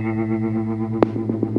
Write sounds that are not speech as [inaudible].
Gracias. [laughs]